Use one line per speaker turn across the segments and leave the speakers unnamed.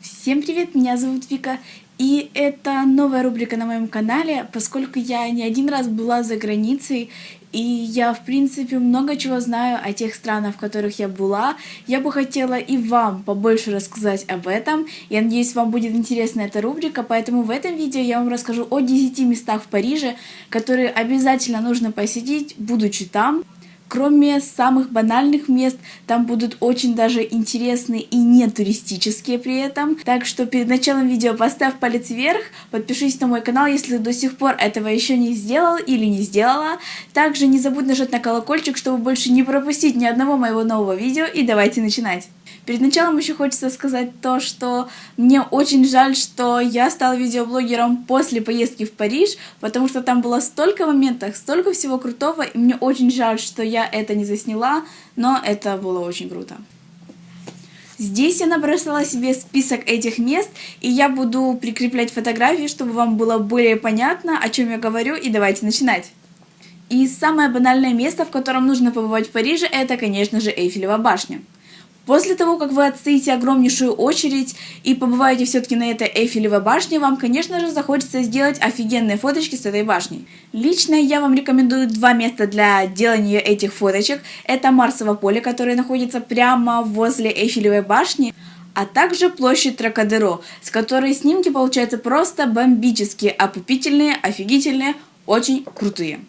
Всем привет, меня зовут Вика, и это новая рубрика на моем канале, поскольку я не один раз была за границей, и я, в принципе, много чего знаю о тех странах, в которых я была. Я бы хотела и вам побольше рассказать об этом. Я надеюсь, вам будет интересна эта рубрика, поэтому в этом видео я вам расскажу о 10 местах в Париже, которые обязательно нужно посетить, будучи там. Кроме самых банальных мест, там будут очень даже интересные и не туристические при этом. Так что перед началом видео поставь палец вверх, подпишись на мой канал, если до сих пор этого еще не сделал или не сделала. Также не забудь нажать на колокольчик, чтобы больше не пропустить ни одного моего нового видео. И давайте начинать. Перед началом еще хочется сказать то, что мне очень жаль, что я стала видеоблогером после поездки в Париж, потому что там было столько моментов, столько всего крутого, и мне очень жаль, что я это не засняла, но это было очень круто. Здесь я набросала себе список этих мест, и я буду прикреплять фотографии, чтобы вам было более понятно, о чем я говорю, и давайте начинать. И самое банальное место, в котором нужно побывать в Париже, это, конечно же, Эйфелева башня. После того, как вы отстоите огромнейшую очередь и побываете все-таки на этой Эйфелевой башне, вам, конечно же, захочется сделать офигенные фоточки с этой башней. Лично я вам рекомендую два места для делания этих фоточек. Это Марсово поле, которое находится прямо возле Эйфелевой башни, а также площадь Тракадеро, с которой снимки получаются просто бомбические, опупительные, офигительные, очень крутые.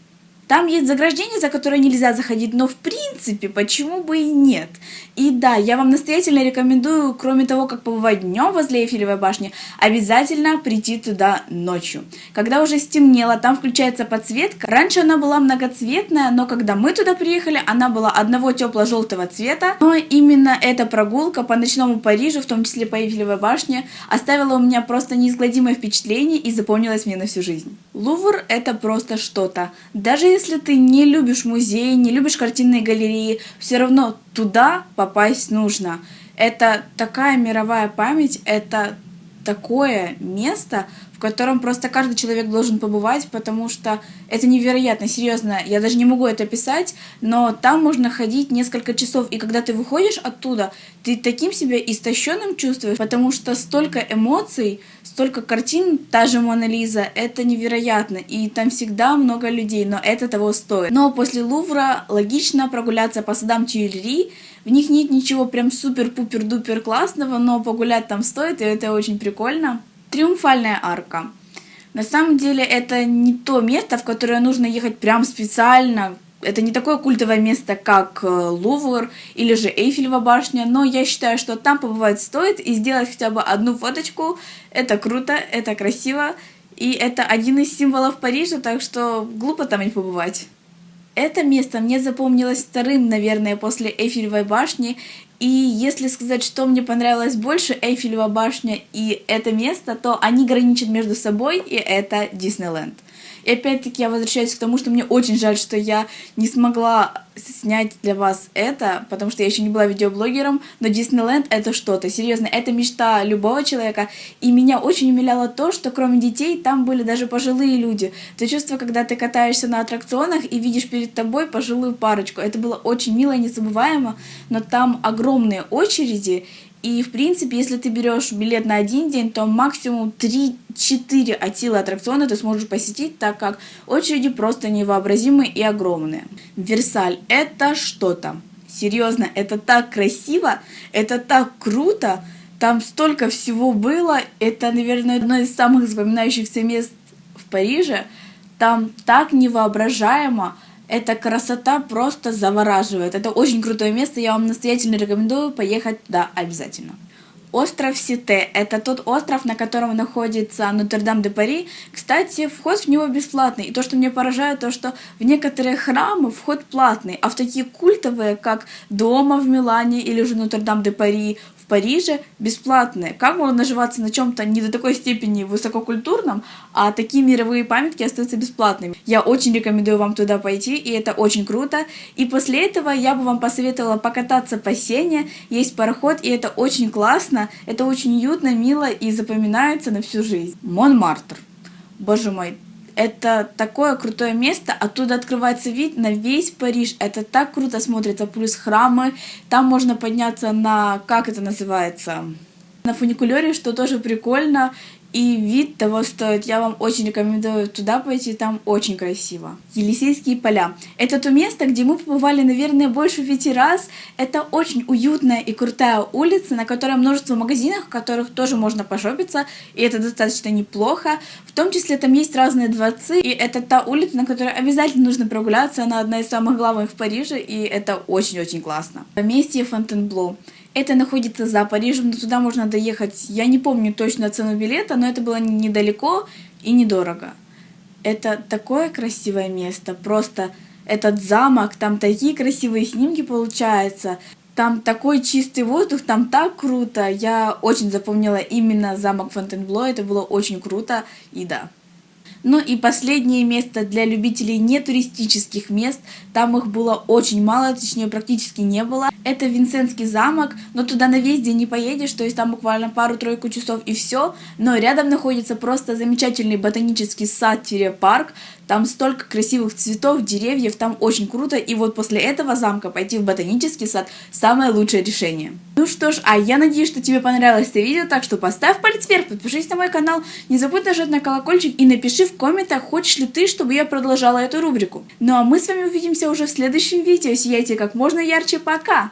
Там есть заграждение, за которое нельзя заходить, но в принципе, почему бы и нет? И да, я вам настоятельно рекомендую, кроме того, как побывать днем возле Эйфелевой башни, обязательно прийти туда ночью. Когда уже стемнело, там включается подсветка. Раньше она была многоцветная, но когда мы туда приехали, она была одного тепло-желтого цвета. Но именно эта прогулка по ночному Парижу, в том числе по Эйфелевой башне, оставила у меня просто неизгладимое впечатление и запомнилась мне на всю жизнь. Лувр это просто что-то. Даже если ты не любишь музей, не любишь картинные галереи, все равно туда попасть нужно. Это такая мировая память, это такое место, в котором просто каждый человек должен побывать, потому что это невероятно, серьезно, я даже не могу это писать, но там можно ходить несколько часов, и когда ты выходишь оттуда, ты таким себя истощенным чувствуешь, потому что столько эмоций, столько картин, та же Мона Лиза, это невероятно, и там всегда много людей, но это того стоит. Но после Лувра логично прогуляться по садам Тюильри, в них нет ничего прям супер-пупер-дупер классного, но погулять там стоит, и это очень прикольно. Триумфальная арка. На самом деле это не то место, в которое нужно ехать прям специально. Это не такое культовое место, как э, Лувр или же Эйфелева башня, но я считаю, что там побывать стоит и сделать хотя бы одну фоточку. Это круто, это красиво, и это один из символов Парижа, так что глупо там не побывать. Это место мне запомнилось вторым, наверное, после Эйфелевой башни, и если сказать, что мне понравилось больше, Эйфелева башня и это место, то они граничат между собой, и это Диснейленд. И опять-таки я возвращаюсь к тому, что мне очень жаль, что я не смогла снять для вас это, потому что я еще не была видеоблогером, но Диснейленд это что-то, серьезно, это мечта любого человека, и меня очень умиляло то, что кроме детей там были даже пожилые люди. То чувство, когда ты катаешься на аттракционах и видишь перед тобой пожилую парочку, это было очень мило и незабываемо, но там огромные очереди, и, в принципе, если ты берешь билет на один день, то максимум 3-4 от силы аттракциона ты сможешь посетить, так как очереди просто невообразимые и огромные. Версаль – это что-то. Серьезно, это так красиво, это так круто, там столько всего было. Это, наверное, одно из самых запоминающихся мест в Париже. Там так невоображаемо, эта красота просто завораживает. Это очень крутое место, я вам настоятельно рекомендую поехать туда обязательно. Остров Сите – это тот остров, на котором находится Нотр-Дам-де-Пари. Кстати, вход в него бесплатный. И то, что меня поражает, то, что в некоторые храмы вход платный, а в такие культовые, как Дома в Милане или же Нотр-Дам-де-Пари, Париже бесплатные. Как можно наживаться на чем-то не до такой степени высококультурном, а такие мировые памятки остаются бесплатными? Я очень рекомендую вам туда пойти, и это очень круто. И после этого я бы вам посоветовала покататься по Сене. Есть пароход, и это очень классно, это очень уютно, мило и запоминается на всю жизнь. Монмартр. Боже мой, это такое крутое место, оттуда открывается вид на весь Париж. Это так круто смотрится, плюс храмы. Там можно подняться на, как это называется, на фуникулере, что тоже прикольно. И вид того стоит. Я вам очень рекомендую туда пойти, там очень красиво. Елисейские поля. Это то место, где мы побывали, наверное, больше пяти раз. Это очень уютная и крутая улица, на которой множество магазинов, в которых тоже можно пошопиться, и это достаточно неплохо. В том числе там есть разные дворцы, и это та улица, на которой обязательно нужно прогуляться. Она одна из самых главных в Париже, и это очень-очень классно. Поместье Фонтенблоу. Это находится за Парижем, но туда можно доехать, я не помню точно цену билета, но это было недалеко и недорого. Это такое красивое место, просто этот замок, там такие красивые снимки получаются, там такой чистый воздух, там так круто. Я очень запомнила именно замок Фонтенбло, это было очень круто, и да. Ну и последнее место для любителей нетуристических мест, там их было очень мало, точнее практически не было. Это Винсентский замок, но туда на весь день не поедешь, то есть там буквально пару-тройку часов и все. Но рядом находится просто замечательный ботанический сад-парк, там столько красивых цветов, деревьев, там очень круто. И вот после этого замка пойти в ботанический сад самое лучшее решение. Ну что ж, а я надеюсь, что тебе понравилось это видео, так что поставь палец вверх, подпишись на мой канал, не забудь нажать на колокольчик и напиши в комментах, хочешь ли ты, чтобы я продолжала эту рубрику. Ну а мы с вами увидимся уже в следующем видео. Сияйте как можно ярче. Пока!